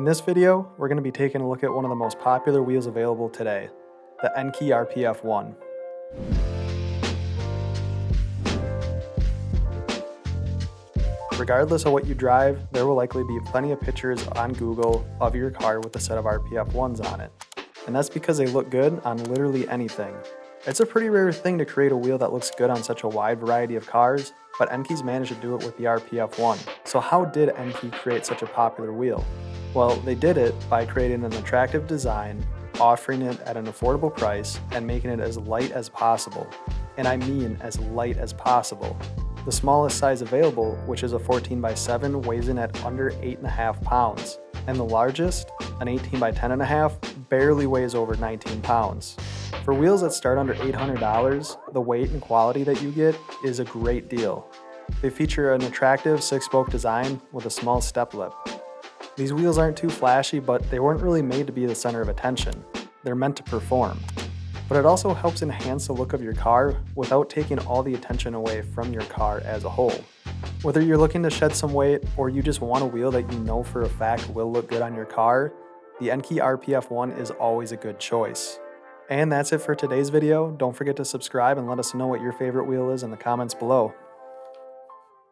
In this video, we're going to be taking a look at one of the most popular wheels available today, the Enkei RPF1. Regardless of what you drive, there will likely be plenty of pictures on Google of your car with a set of RPF1s on it. And that's because they look good on literally anything. It's a pretty rare thing to create a wheel that looks good on such a wide variety of cars, but Enkei's managed to do it with the RPF1. So how did Enkei create such a popular wheel? Well, they did it by creating an attractive design, offering it at an affordable price, and making it as light as possible. And I mean as light as possible. The smallest size available, which is a 14 by 7 weighs in at under 8.5 pounds, and the largest, an 18 by 10.5, barely weighs over 19 pounds. For wheels that start under $800, the weight and quality that you get is a great deal. They feature an attractive six-spoke design with a small step lip. These wheels aren't too flashy, but they weren't really made to be the center of attention. They're meant to perform but it also helps enhance the look of your car without taking all the attention away from your car as a whole. Whether you're looking to shed some weight or you just want a wheel that you know for a fact will look good on your car, the Enkei RPF1 is always a good choice. And that's it for today's video. Don't forget to subscribe and let us know what your favorite wheel is in the comments below.